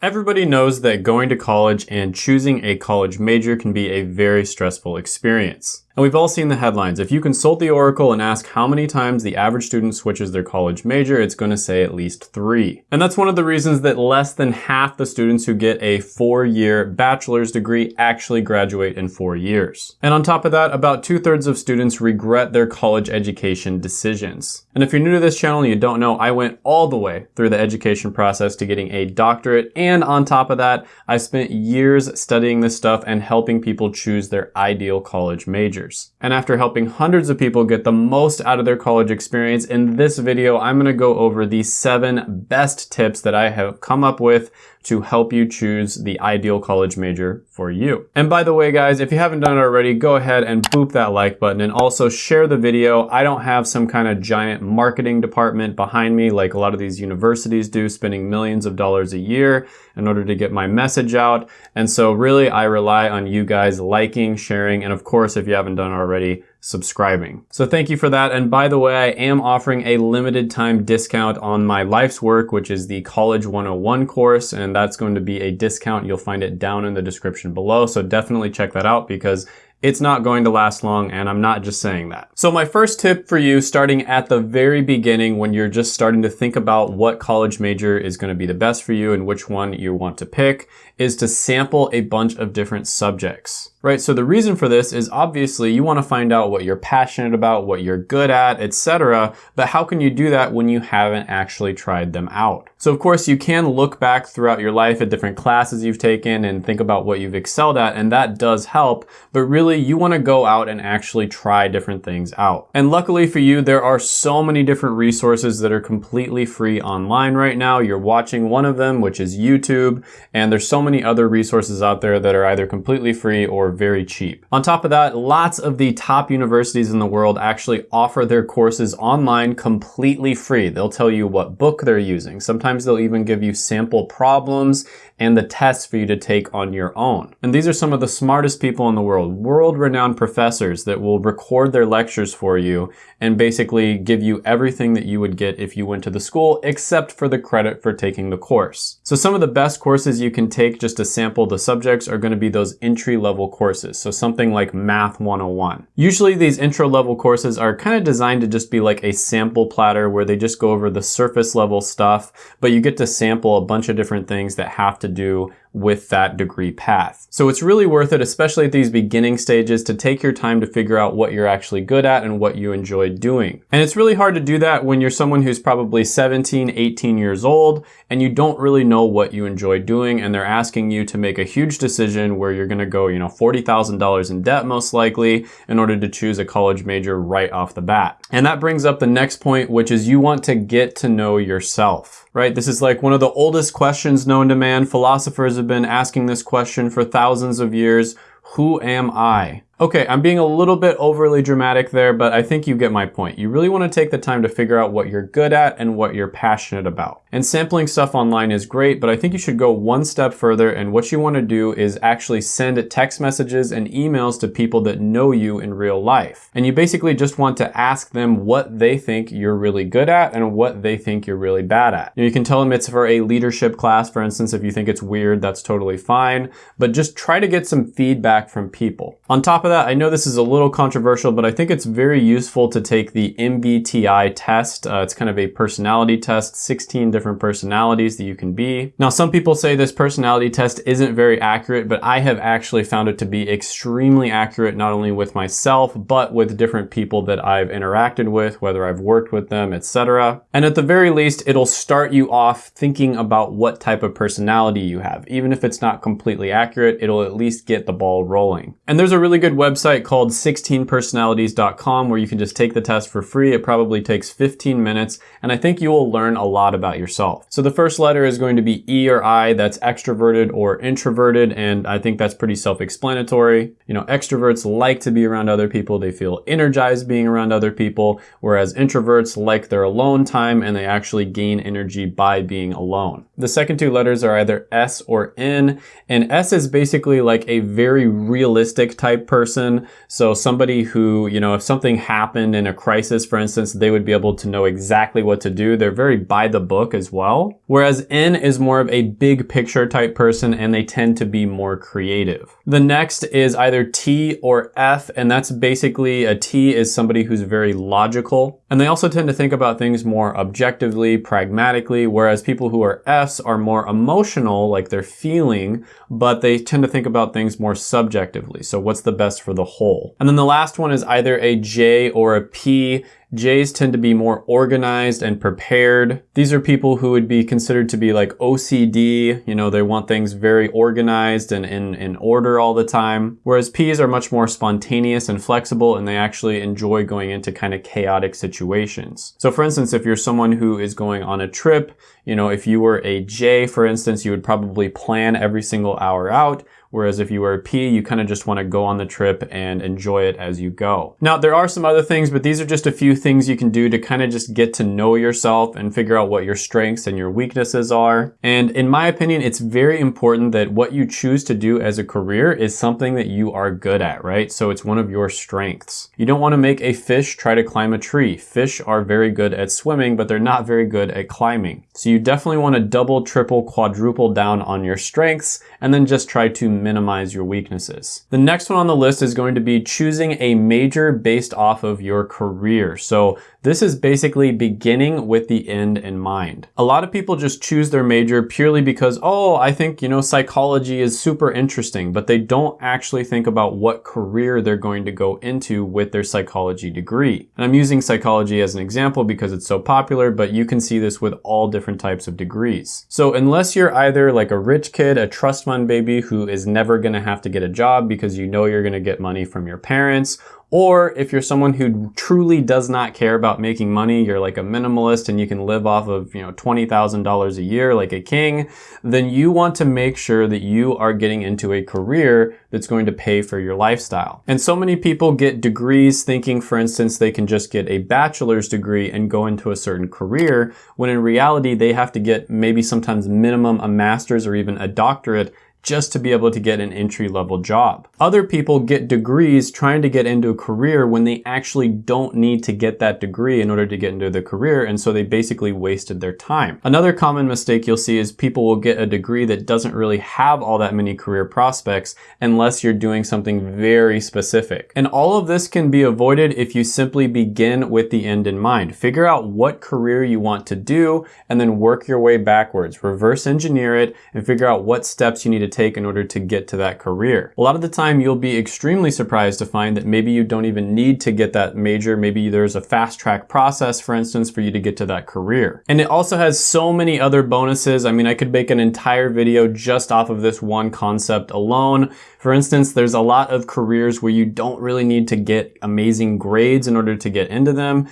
Everybody knows that going to college and choosing a college major can be a very stressful experience. And we've all seen the headlines. If you consult the Oracle and ask how many times the average student switches their college major, it's going to say at least three. And that's one of the reasons that less than half the students who get a four-year bachelor's degree actually graduate in four years. And on top of that, about two-thirds of students regret their college education decisions. And if you're new to this channel and you don't know, I went all the way through the education process to getting a doctorate. And on top of that, I spent years studying this stuff and helping people choose their ideal college major years. And after helping hundreds of people get the most out of their college experience, in this video, I'm gonna go over the seven best tips that I have come up with to help you choose the ideal college major for you. And by the way, guys, if you haven't done it already, go ahead and boop that like button and also share the video. I don't have some kind of giant marketing department behind me like a lot of these universities do, spending millions of dollars a year in order to get my message out. And so really, I rely on you guys liking, sharing, and of course, if you haven't done already, subscribing. So thank you for that. And by the way, I am offering a limited time discount on my life's work, which is the College 101 course. And that's going to be a discount. You'll find it down in the description below. So definitely check that out because it's not going to last long and I'm not just saying that. So my first tip for you starting at the very beginning when you're just starting to think about what college major is going to be the best for you and which one you want to pick is to sample a bunch of different subjects right? So the reason for this is obviously you want to find out what you're passionate about, what you're good at, etc. But how can you do that when you haven't actually tried them out? So of course you can look back throughout your life at different classes you've taken and think about what you've excelled at and that does help, but really you want to go out and actually try different things out. And luckily for you, there are so many different resources that are completely free online right now. You're watching one of them, which is YouTube, and there's so many other resources out there that are either completely free or very cheap. On top of that, lots of the top universities in the world actually offer their courses online completely free. They'll tell you what book they're using. Sometimes they'll even give you sample problems and the tests for you to take on your own. And these are some of the smartest people in the world, world-renowned professors that will record their lectures for you and basically give you everything that you would get if you went to the school, except for the credit for taking the course. So some of the best courses you can take just to sample the subjects are gonna be those entry-level courses. So something like Math 101. Usually these intro-level courses are kind of designed to just be like a sample platter where they just go over the surface level stuff, but you get to sample a bunch of different things that have to do with that degree path. So it's really worth it, especially at these beginning stages, to take your time to figure out what you're actually good at and what you enjoy doing. And it's really hard to do that when you're someone who's probably 17, 18 years old, and you don't really know what you enjoy doing, and they're asking you to make a huge decision where you're gonna go, you know, $40,000 in debt most likely in order to choose a college major right off the bat. And that brings up the next point, which is you want to get to know yourself right? This is like one of the oldest questions known to man. Philosophers have been asking this question for thousands of years. Who am I? Okay, I'm being a little bit overly dramatic there, but I think you get my point. You really want to take the time to figure out what you're good at and what you're passionate about. And sampling stuff online is great, but I think you should go one step further and what you want to do is actually send text messages and emails to people that know you in real life. And you basically just want to ask them what they think you're really good at and what they think you're really bad at. You, you can tell them it's for a leadership class, for instance, if you think it's weird, that's totally fine, but just try to get some feedback from people. On top of of that, I know this is a little controversial, but I think it's very useful to take the MBTI test. Uh, it's kind of a personality test, 16 different personalities that you can be. Now, some people say this personality test isn't very accurate, but I have actually found it to be extremely accurate, not only with myself, but with different people that I've interacted with, whether I've worked with them, etc. And at the very least, it'll start you off thinking about what type of personality you have. Even if it's not completely accurate, it'll at least get the ball rolling. And there's a really good website called 16personalities.com where you can just take the test for free. It probably takes 15 minutes and I think you will learn a lot about yourself. So the first letter is going to be E or I, that's extroverted or introverted and I think that's pretty self-explanatory. You know, extroverts like to be around other people. They feel energized being around other people, whereas introverts like their alone time and they actually gain energy by being alone. The second two letters are either S or N and S is basically like a very realistic type person person. So somebody who, you know, if something happened in a crisis, for instance, they would be able to know exactly what to do. They're very by the book as well. Whereas N is more of a big picture type person and they tend to be more creative. The next is either T or F, and that's basically a T is somebody who's very logical. And they also tend to think about things more objectively, pragmatically, whereas people who are Fs are more emotional, like they're feeling, but they tend to think about things more subjectively. So what's the best for the whole? And then the last one is either a J or a P. J's tend to be more organized and prepared. These are people who would be considered to be like OCD. You know, they want things very organized and in, in order all the time. Whereas P's are much more spontaneous and flexible and they actually enjoy going into kind of chaotic situations. So for instance, if you're someone who is going on a trip, you know, if you were a J, for instance, you would probably plan every single hour out. Whereas if you were a P, you kind of just want to go on the trip and enjoy it as you go. Now, there are some other things, but these are just a few things you can do to kind of just get to know yourself and figure out what your strengths and your weaknesses are. And in my opinion, it's very important that what you choose to do as a career is something that you are good at, right? So it's one of your strengths. You don't want to make a fish try to climb a tree. Fish are very good at swimming, but they're not very good at climbing. So you definitely want to double, triple, quadruple down on your strengths and then just try to minimize your weaknesses. The next one on the list is going to be choosing a major based off of your career. So this is basically beginning with the end in mind. A lot of people just choose their major purely because, oh, I think, you know, psychology is super interesting, but they don't actually think about what career they're going to go into with their psychology degree. And I'm using psychology as an example because it's so popular, but you can see this with all different types of degrees. So unless you're either like a rich kid, a trust fund baby who is never gonna have to get a job because you know you're gonna get money from your parents, or if you're someone who truly does not care about making money, you're like a minimalist and you can live off of, you know, $20,000 a year like a king, then you want to make sure that you are getting into a career that's going to pay for your lifestyle. And so many people get degrees thinking, for instance, they can just get a bachelor's degree and go into a certain career, when in reality, they have to get maybe sometimes minimum a master's or even a doctorate just to be able to get an entry level job. Other people get degrees trying to get into a career when they actually don't need to get that degree in order to get into the career and so they basically wasted their time. Another common mistake you'll see is people will get a degree that doesn't really have all that many career prospects unless you're doing something very specific. And all of this can be avoided if you simply begin with the end in mind. Figure out what career you want to do and then work your way backwards. Reverse engineer it and figure out what steps you need to take in order to get to that career. A lot of the time you'll be extremely surprised to find that maybe you don't even need to get that major. Maybe there's a fast track process, for instance, for you to get to that career. And it also has so many other bonuses. I mean, I could make an entire video just off of this one concept alone. For instance, there's a lot of careers where you don't really need to get amazing grades in order to get into them.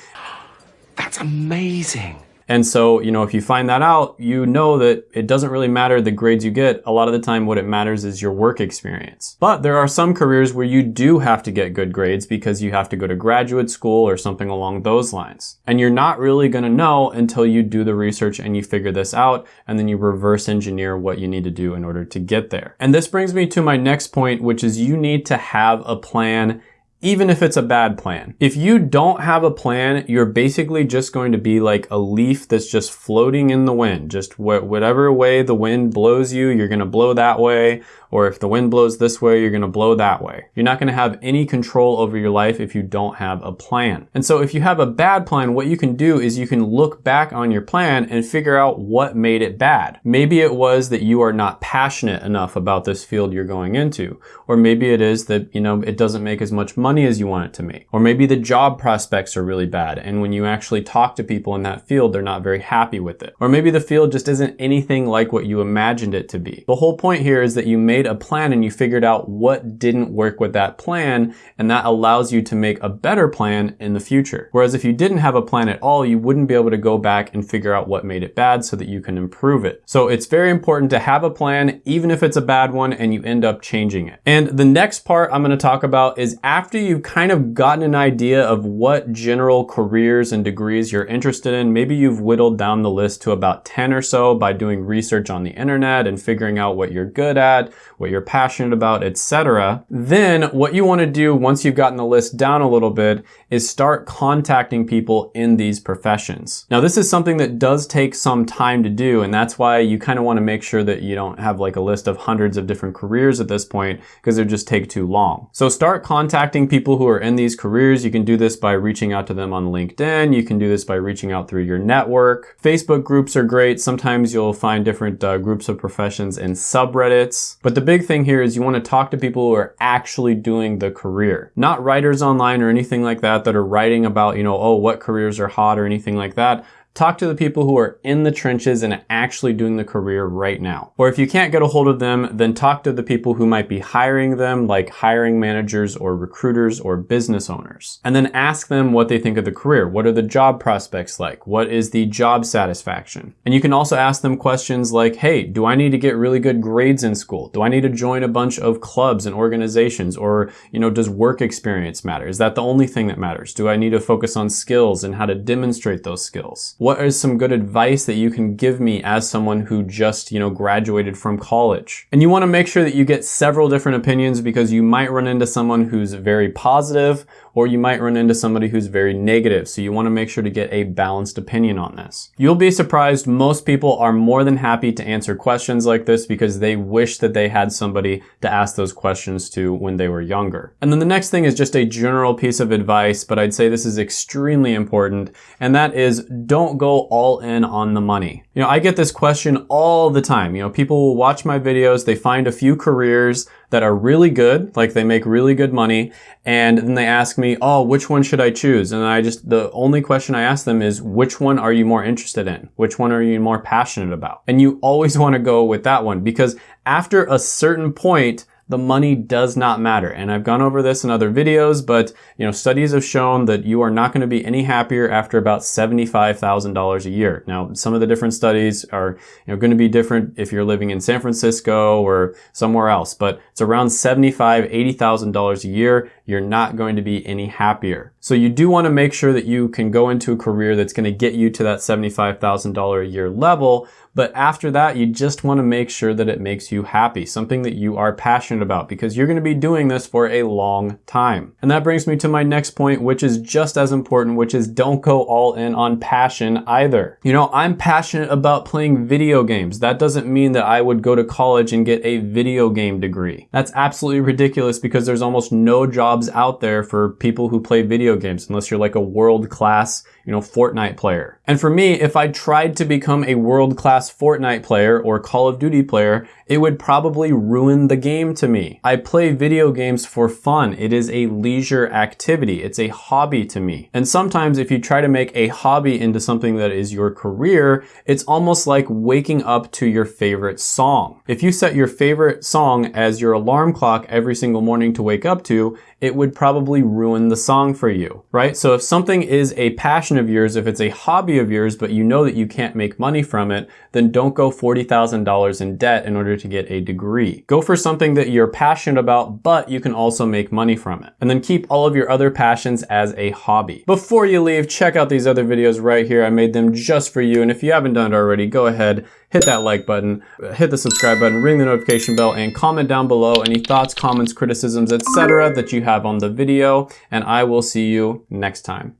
That's amazing. And so, you know, if you find that out, you know that it doesn't really matter the grades you get. A lot of the time, what it matters is your work experience. But there are some careers where you do have to get good grades because you have to go to graduate school or something along those lines. And you're not really going to know until you do the research and you figure this out and then you reverse engineer what you need to do in order to get there. And this brings me to my next point, which is you need to have a plan even if it's a bad plan. If you don't have a plan, you're basically just going to be like a leaf that's just floating in the wind. Just wh whatever way the wind blows you, you're going to blow that way. Or if the wind blows this way, you're going to blow that way. You're not going to have any control over your life if you don't have a plan. And so if you have a bad plan, what you can do is you can look back on your plan and figure out what made it bad. Maybe it was that you are not passionate enough about this field you're going into. Or maybe it is that, you know, it doesn't make as much money as you want it to make. Or maybe the job prospects are really bad. And when you actually talk to people in that field, they're not very happy with it. Or maybe the field just isn't anything like what you imagined it to be. The whole point here is that you made a plan and you figured out what didn't work with that plan. And that allows you to make a better plan in the future. Whereas if you didn't have a plan at all, you wouldn't be able to go back and figure out what made it bad so that you can improve it. So it's very important to have a plan, even if it's a bad one and you end up changing it. And the next part I'm going to talk about is after after you've kind of gotten an idea of what general careers and degrees you're interested in, maybe you've whittled down the list to about 10 or so by doing research on the internet and figuring out what you're good at, what you're passionate about, etc. Then what you want to do once you've gotten the list down a little bit is start contacting people in these professions. Now this is something that does take some time to do and that's why you kind of want to make sure that you don't have like a list of hundreds of different careers at this point because it just take too long. So start contacting people who are in these careers. You can do this by reaching out to them on LinkedIn. You can do this by reaching out through your network. Facebook groups are great. Sometimes you'll find different uh, groups of professions in subreddits. But the big thing here is you want to talk to people who are actually doing the career, not writers online or anything like that that are writing about, you know, oh, what careers are hot or anything like that. Talk to the people who are in the trenches and actually doing the career right now. Or if you can't get a hold of them, then talk to the people who might be hiring them, like hiring managers or recruiters or business owners. And then ask them what they think of the career. What are the job prospects like? What is the job satisfaction? And you can also ask them questions like, hey, do I need to get really good grades in school? Do I need to join a bunch of clubs and organizations? Or, you know, does work experience matter? Is that the only thing that matters? Do I need to focus on skills and how to demonstrate those skills? What is some good advice that you can give me as someone who just, you know, graduated from college? And you want to make sure that you get several different opinions because you might run into someone who's very positive or you might run into somebody who's very negative. So you want to make sure to get a balanced opinion on this. You'll be surprised most people are more than happy to answer questions like this because they wish that they had somebody to ask those questions to when they were younger. And then the next thing is just a general piece of advice, but I'd say this is extremely important, and that is don't go all in on the money. You know, I get this question all the time. You know, people will watch my videos, they find a few careers that are really good, like they make really good money, and then they ask me, oh, which one should I choose? And I just, the only question I ask them is, which one are you more interested in? Which one are you more passionate about? And you always want to go with that one because after a certain point, the money does not matter. And I've gone over this in other videos, but you know, studies have shown that you are not going to be any happier after about $75,000 a year. Now, some of the different studies are you know, going to be different if you're living in San Francisco or somewhere else, but it's around $75,000, $80,000 a year. You're not going to be any happier. So you do want to make sure that you can go into a career that's going to get you to that $75,000 a year level, but after that, you just want to make sure that it makes you happy, something that you are passionate about because you're going to be doing this for a long time. And that brings me to my next point, which is just as important, which is don't go all in on passion either. You know, I'm passionate about playing video games. That doesn't mean that I would go to college and get a video game degree. That's absolutely ridiculous because there's almost no jobs out there for people who play video games unless you're like a world class, you know, Fortnite player. And for me, if I tried to become a world Fortnite player or Call of Duty player, it would probably ruin the game to me. I play video games for fun. It is a leisure activity. It's a hobby to me. And sometimes if you try to make a hobby into something that is your career, it's almost like waking up to your favorite song. If you set your favorite song as your alarm clock every single morning to wake up to, it would probably ruin the song for you, right? So if something is a passion of yours, if it's a hobby of yours, but you know that you can't make money from it, then don't go $40,000 in debt in order to get a degree. Go for something that you're passionate about, but you can also make money from it. And then keep all of your other passions as a hobby. Before you leave, check out these other videos right here. I made them just for you. And if you haven't done it already, go ahead, hit that like button, hit the subscribe button, ring the notification bell, and comment down below any thoughts, comments, criticisms, etc. that you have on the video, and I will see you next time.